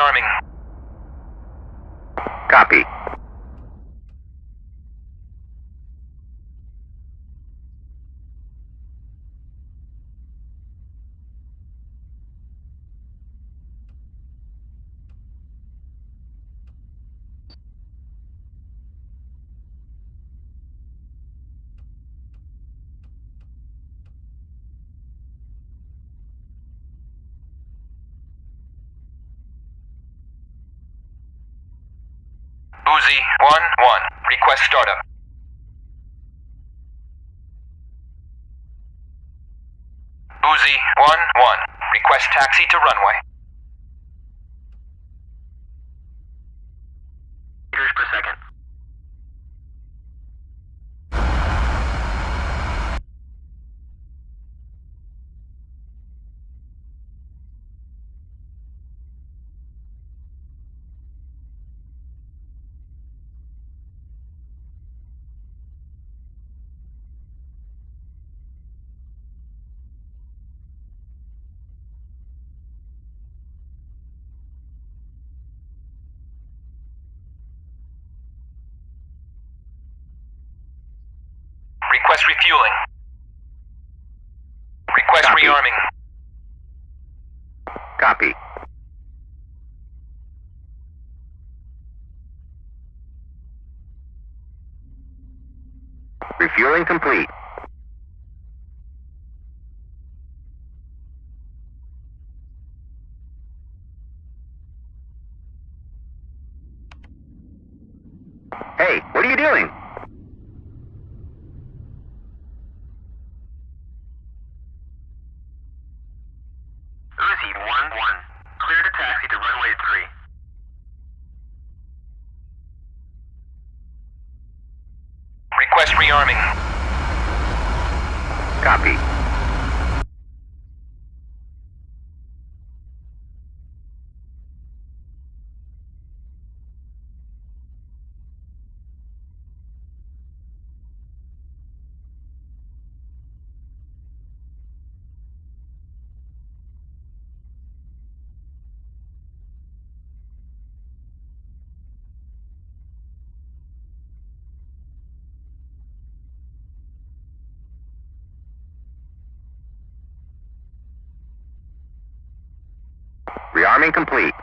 rearming. 1 1. Request startup. Uzi 1 1. Request taxi to runway. Refueling. Request Copy. rearming. Copy. Refueling complete. Hey, what are you doing? Uzi 1-1. Clear to taxi to runway 3. Request rearming. Copy. Rearming complete.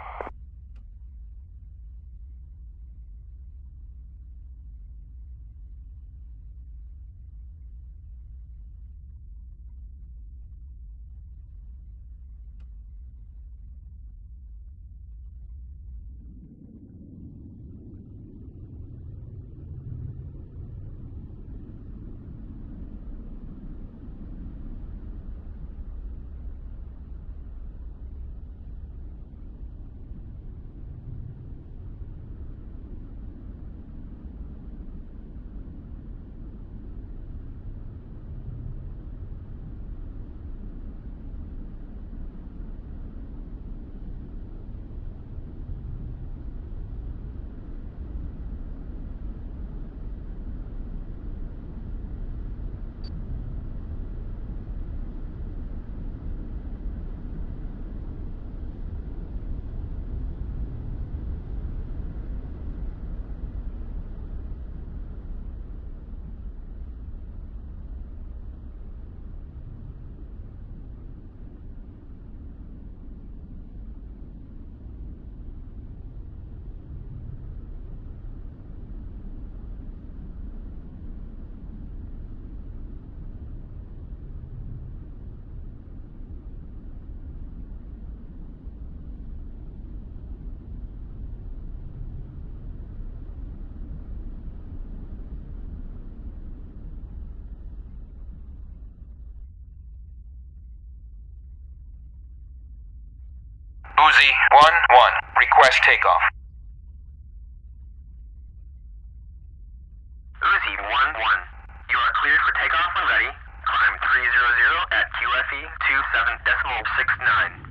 Uzi 1-1. Request takeoff. Uzi 1-1. You are cleared for takeoff when ready. Climb 300 at QFE 27.69.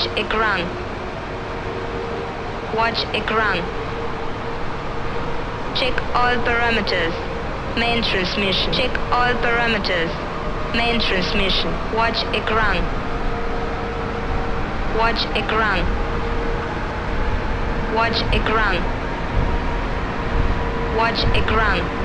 Watch ekran. Watch ekran. Check all parameters. Main transmission. Check all parameters. Main transmission. Watch ekran. Watch ekran. Watch ekran. Watch ekran.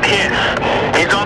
in. He's on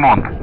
Ремонт.